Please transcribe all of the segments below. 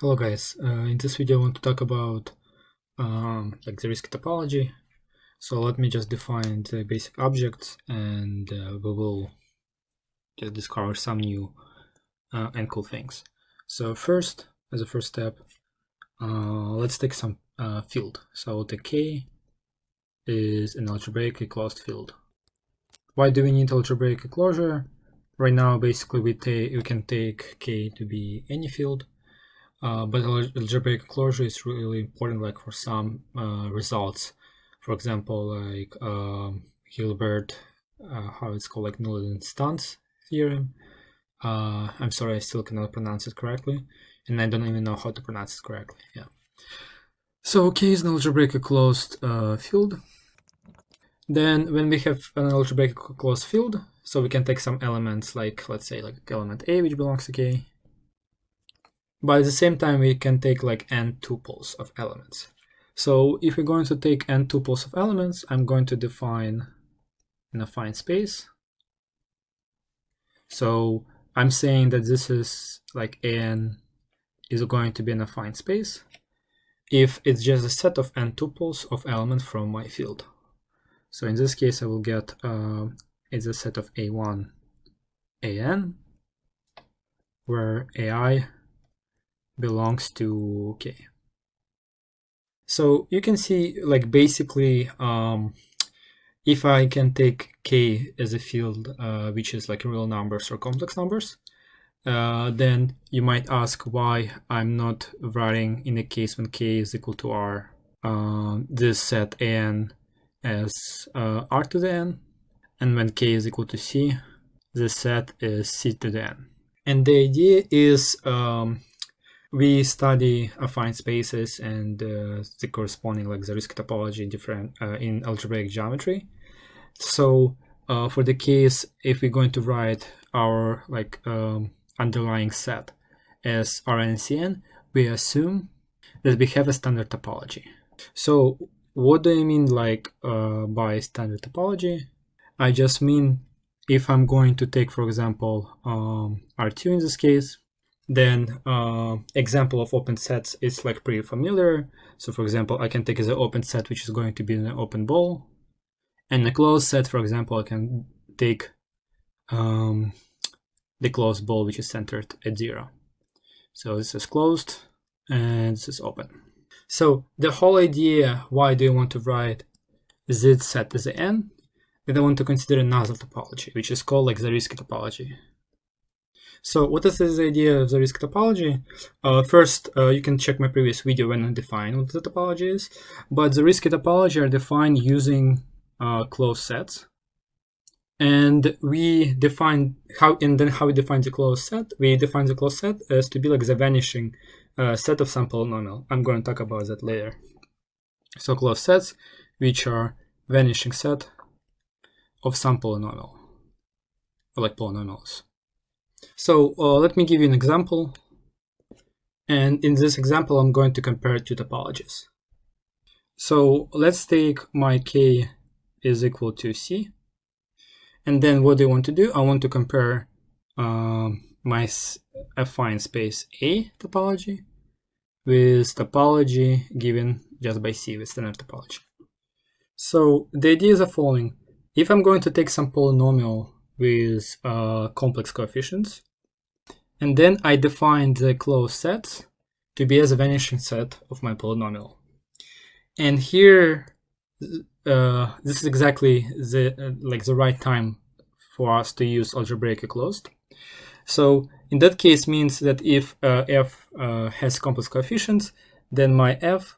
Hello guys, uh, in this video I want to talk about um, like Zariski topology. So let me just define the basic objects and uh, we will just discover some new uh, and cool things. So first, as a first step, uh, let's take some uh, field. So the K is an algebraically closed field. Why do we need algebraic closure? Right now basically we, take we can take K to be any field uh, but algebraic closure is really important like for some uh, results. For example like um, Hilbert uh, how it's called like null instance theorem. Uh, I'm sorry I still cannot pronounce it correctly and I don't even know how to pronounce it correctly yeah. So K is an algebraic closed uh, field. Then when we have an algebraic closed field so we can take some elements like let's say like element A which belongs to K but at the same time, we can take like n tuples of elements. So if we're going to take n tuples of elements, I'm going to define an affine space. So I'm saying that this is like n is going to be an affine space if it's just a set of n tuples of elements from my field. So in this case, I will get uh, it's a set of a1, an, where ai belongs to k. So you can see like basically um, if I can take k as a field uh, which is like real numbers or complex numbers, uh, then you might ask why I'm not writing in a case when k is equal to r uh, this set n as uh, r to the n and when k is equal to c this set is c to the n. And the idea is um, we study affine spaces and uh, the corresponding like Zariski topology in different uh, in algebraic geometry. So uh, for the case if we're going to write our like um, underlying set as RNCN, we assume that we have a standard topology. So what do I mean like uh, by standard topology? I just mean if I'm going to take, for example, um, R2 in this case, then uh, example of open sets is like pretty familiar. So for example, I can take an open set, which is going to be an open ball. And a closed set, for example, I can take um, the closed ball, which is centered at zero. So this is closed and this is open. So the whole idea, why do you want to write z set as an n? Then I want to consider another topology, which is called like Zariski topology. So what is this idea of Zariski topology? Uh, first, uh, you can check my previous video when I define what the topology is. But Zariski topology are defined using uh, closed sets. And we define how, and then how we define the closed set. We define the closed set as to be like the vanishing uh, set of some polynomial. I'm going to talk about that later. So closed sets, which are vanishing set of some polynomial, like polynomials. So uh, let me give you an example. And in this example, I'm going to compare two topologies. So let's take my k is equal to c. And then what do I want to do? I want to compare um, my affine space A topology with topology given just by C with standard topology. So the idea is the following. If I'm going to take some polynomial with uh, complex coefficients. And then I define the closed sets to be as a vanishing set of my polynomial. And here, uh, this is exactly the uh, like the right time for us to use algebraically closed. So in that case means that if uh, f uh, has complex coefficients, then my f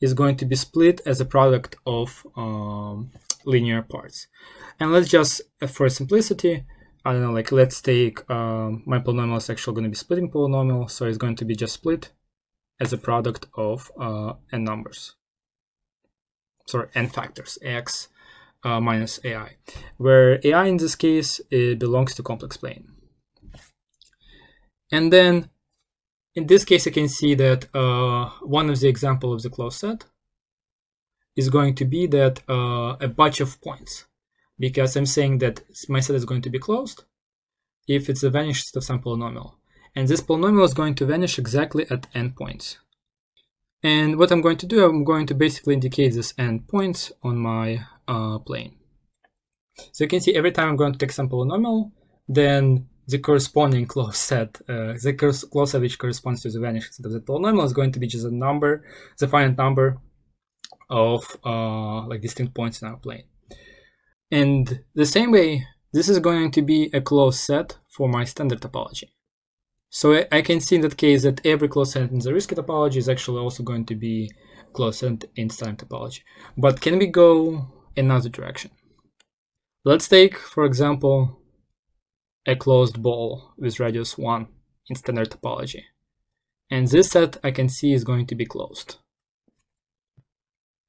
is going to be split as a product of um, linear parts. And let's just, uh, for simplicity, I don't know, like let's take um, my polynomial is actually going to be splitting polynomial, so it's going to be just split as a product of uh, n numbers. Sorry, n factors, x uh, minus ai, where ai in this case it belongs to complex plane. And then in this case, you can see that uh, one of the example of the closed set is going to be that uh, a bunch of points because I'm saying that my set is going to be closed if it's a vanished set of some polynomial. And this polynomial is going to vanish exactly at endpoints. And what I'm going to do, I'm going to basically indicate this endpoints on my uh, plane. So you can see every time I'm going to take some polynomial, then the corresponding closed set, uh, the closed set which corresponds to the vanishing set of the polynomial is going to be just a number, the finite number of uh, like distinct points in our plane. And the same way, this is going to be a closed set for my standard topology. So I can see in that case that every closed set in Zariski topology is actually also going to be closed set in standard topology. But can we go another direction? Let's take, for example, a closed ball with radius 1 in standard topology. And this set I can see is going to be closed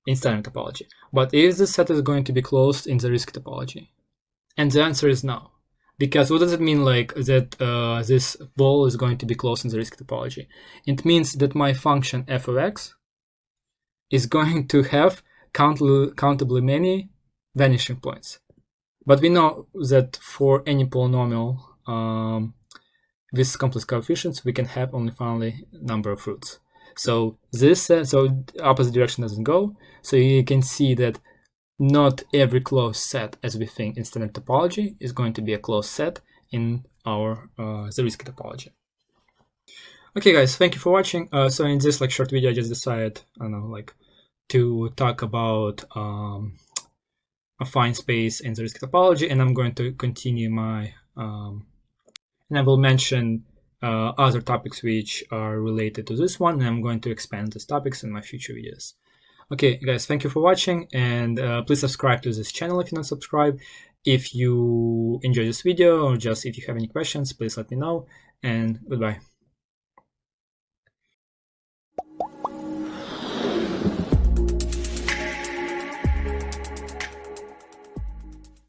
in standard topology. But is this set is going to be closed in Zariski topology? And the answer is no. Because what does it mean like that uh, this ball is going to be closed in Zariski topology? It means that my function f of x is going to have countably many vanishing points. But we know that for any polynomial um, with complex coefficients, we can have only finally number of roots. So this, uh, so opposite direction doesn't go. So you can see that not every closed set, as we think in standard topology, is going to be a closed set in our uh, Zariski topology. Okay, guys, thank you for watching. Uh, so in this like short video, I just decided, I don't know, like to talk about um, affine space in Zariski topology, and I'm going to continue my, um, and I will mention uh, other topics which are related to this one, and I'm going to expand these topics in my future videos. Okay, guys, thank you for watching, and uh, please subscribe to this channel if you're not subscribed. If you enjoy this video, or just if you have any questions, please let me know, and goodbye.